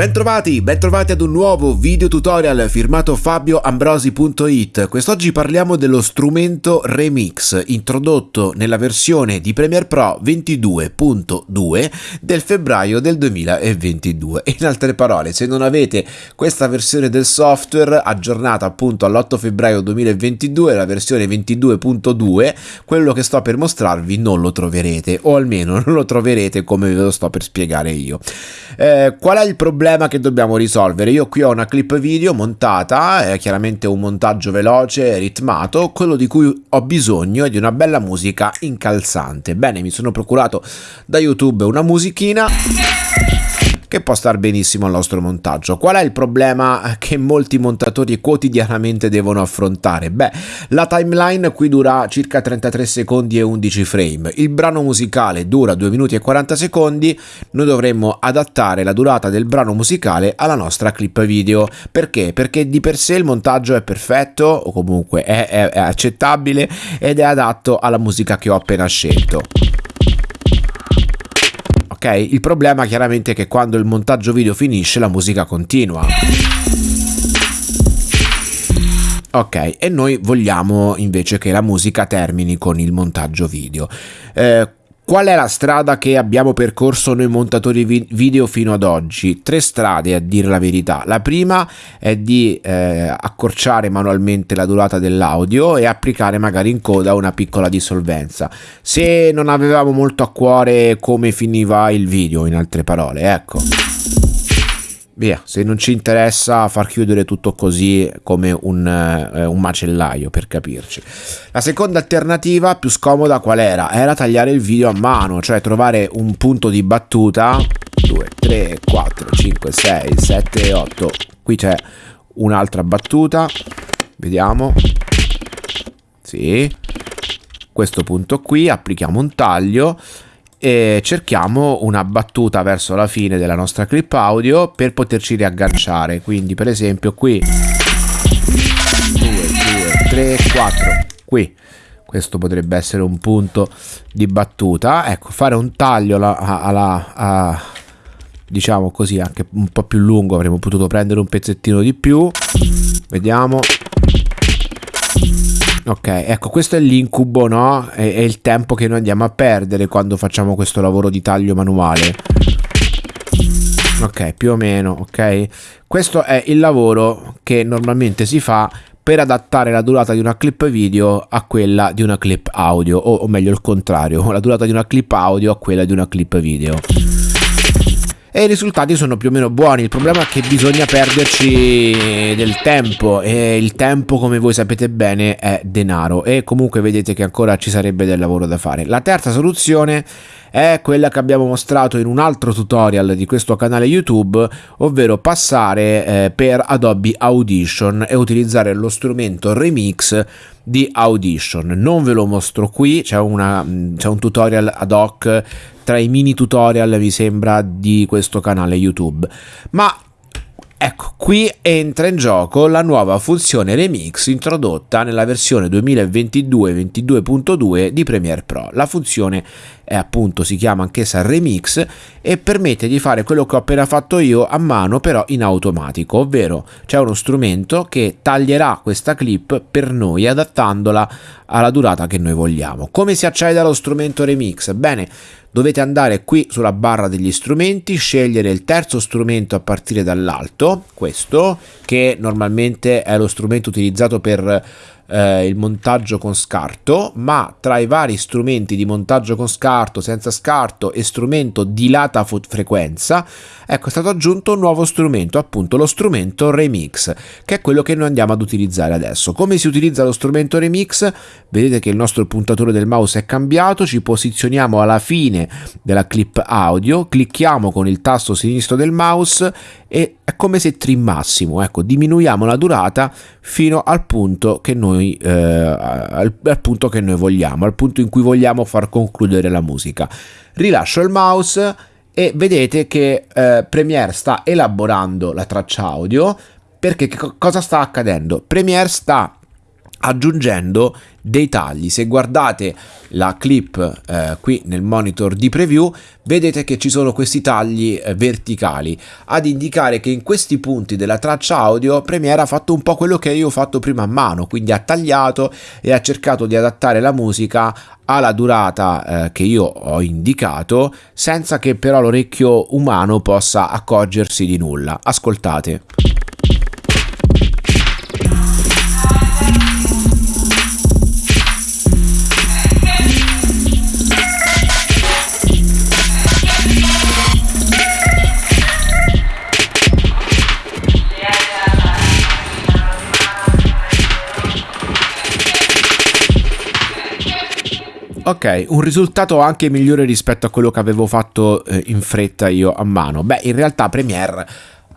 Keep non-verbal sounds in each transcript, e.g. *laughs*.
Bentrovati, bentrovati ad un nuovo video tutorial firmato fabioambrosi.it. Quest'oggi parliamo dello strumento Remix, introdotto nella versione di Premiere Pro 22.2 del febbraio del 2022. In altre parole, se non avete questa versione del software aggiornata appunto all'8 febbraio 2022, la versione 22.2, quello che sto per mostrarvi non lo troverete, o almeno non lo troverete come ve lo sto per spiegare io. Eh, qual è il problema? Problema che dobbiamo risolvere. Io qui ho una clip video montata, è chiaramente un montaggio veloce, ritmato, quello di cui ho bisogno è di una bella musica incalzante. Bene, mi sono procurato da YouTube una musichina che può star benissimo al nostro montaggio. Qual è il problema che molti montatori quotidianamente devono affrontare? Beh, la timeline qui dura circa 33 secondi e 11 frame, il brano musicale dura 2 minuti e 40 secondi, noi dovremmo adattare la durata del brano musicale alla nostra clip video. Perché? Perché di per sé il montaggio è perfetto o comunque è, è, è accettabile ed è adatto alla musica che ho appena scelto ok? Il problema chiaramente è che quando il montaggio video finisce la musica continua. Ok, e noi vogliamo invece che la musica termini con il montaggio video. Eh, Qual è la strada che abbiamo percorso noi montatori video fino ad oggi? Tre strade a dire la verità. La prima è di eh, accorciare manualmente la durata dell'audio e applicare magari in coda una piccola dissolvenza. Se non avevamo molto a cuore come finiva il video, in altre parole, ecco via, se non ci interessa far chiudere tutto così come un, eh, un, macellaio per capirci. La seconda alternativa più scomoda qual era? Era tagliare il video a mano, cioè trovare un punto di battuta 2, 3, 4, 5, 6, 7, 8. Qui c'è un'altra battuta, vediamo. Sì. Questo punto qui, applichiamo un taglio e cerchiamo una battuta verso la fine della nostra clip audio per poterci riagganciare. Quindi per esempio qui. 2 2 3 4 qui. Questo potrebbe essere un punto di battuta. Ecco fare un taglio alla, alla, alla diciamo così anche un po' più lungo avremmo potuto prendere un pezzettino di più. Vediamo Ok, ecco, questo è l'incubo, no? È, è, il tempo che noi andiamo a perdere quando facciamo questo lavoro di taglio manuale. Ok, più o meno, ok? Questo è il lavoro che normalmente si fa per adattare la durata di una clip video a quella di una clip audio, o, o meglio il contrario, *laughs* la durata di una clip audio a quella di una clip video e i risultati sono più o meno buoni. Il problema è che bisogna perderci del tempo e il tempo, come voi sapete bene, è denaro e comunque vedete che ancora ci sarebbe del lavoro da fare. La terza soluzione quella che abbiamo mostrato in un altro tutorial di questo canale YouTube, ovvero passare eh, per Adobe Audition e utilizzare lo strumento Remix di Audition. Non ve lo mostro qui, c'è, una, c'è un tutorial ad hoc tra i mini tutorial mi sembra di questo canale YouTube. Ma Ecco, qui entra in gioco la nuova funzione Remix introdotta nella versione 2022-22.2 di Premiere Pro. La funzione è appunto, si chiama anch'essa Remix e permette di fare quello che ho appena fatto io a mano però in automatico, ovvero c'è uno strumento che taglierà questa clip per noi adattandola alla durata che noi vogliamo. Come si accede allo strumento Remix? Bene, dovete andare qui sulla barra degli strumenti, scegliere il terzo strumento a partire dall'alto, questo, che normalmente è lo strumento utilizzato per eh, il montaggio con scarto, ma tra i vari strumenti di montaggio con scarto, senza scarto e strumento di lata frequenza, ecco è stato aggiunto un nuovo strumento, appunto lo strumento Remix, che è quello che noi andiamo ad utilizzare adesso. Come si utilizza lo strumento Remix? Vedete che il nostro puntatore del mouse è cambiato, ci posizioniamo alla fine della clip audio, clicchiamo con il tasto sinistro del mouse e è come se trimmassimo, ecco, diminuiamo la durata fino al punto che noi, eh, al, al punto che noi vogliamo, al punto in cui vogliamo far concludere la musica. Rilascio il mouse e vedete che eh, Premiere sta elaborando la traccia audio perché cosa sta accadendo? Premiere sta aggiungendo dei tagli. Se guardate la clip eh, qui nel monitor di preview, vedete che ci sono questi tagli eh, verticali ad indicare che in questi punti della traccia audio Premiere ha fatto un po' quello che io ho fatto prima a mano, quindi ha tagliato e ha cercato di adattare la musica alla durata eh, che io ho indicato senza che però l'orecchio umano possa accorgersi di nulla. Ascoltate. Ok, un risultato anche migliore rispetto a quello che avevo fatto eh, in fretta io a mano. Beh, in realtà Premiere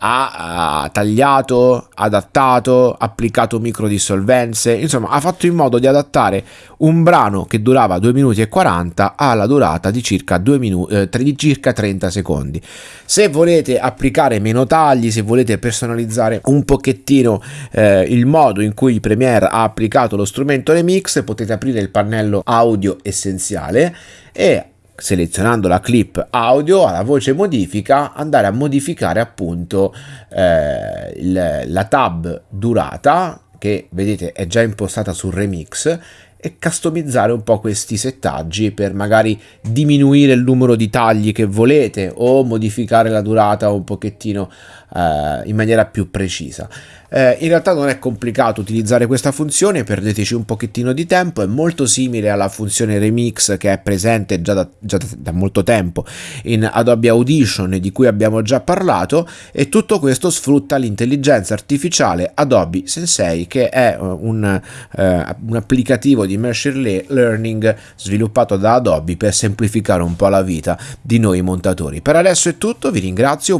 ha, tagliato, adattato, applicato microdissolvenze, insomma ha fatto in modo di adattare un brano che durava 2 minuti e 40 alla durata di circa, 2 minuti, eh, di circa 30 secondi. Se volete applicare meno tagli, se volete personalizzare un pochettino eh, il modo in cui Premiere ha applicato lo strumento Remix, potete aprire il pannello audio essenziale e selezionando la clip audio alla voce modifica andare a modificare appunto eh, il, la tab durata che vedete è già impostata sul remix e customizzare un po' questi settaggi per magari diminuire il numero di tagli che volete o modificare la durata un pochettino eh, in maniera più precisa. Eh, in realtà non è complicato utilizzare questa funzione, perdeteci un pochettino di tempo, è molto simile alla funzione remix che è presente già da, già da molto tempo in Adobe Audition di cui abbiamo già parlato e tutto questo sfrutta l'intelligenza artificiale Adobe Sensei che è uh, un, uh, un applicativo di machine learning sviluppato da Adobe per semplificare un po' la vita di noi montatori. Per adesso è tutto, vi ringrazio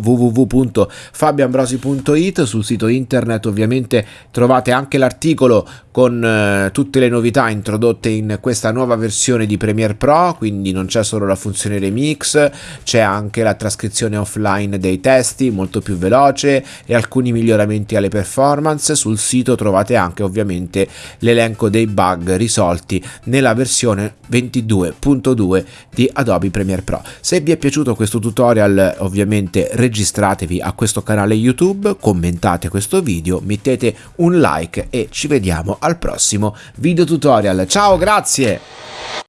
www.fabioambrosi.it sul sito internet ovviamente trovate anche l'articolo con eh, tutte le novità introdotte in questa nuova versione di Premiere Pro, quindi non c'è solo la funzione remix, c'è anche la trascrizione offline dei testi molto più veloce e alcuni miglioramenti alle performance. Sul sito trovate anche ovviamente l'elenco dei bug risolti nella versione 22.2 di Adobe Premiere Pro. Se vi è piaciuto questo tutorial ovviamente registratevi a questo canale YouTube, commentate questo video, mettete un like e ci vediamo al prossimo video tutorial. Ciao, grazie!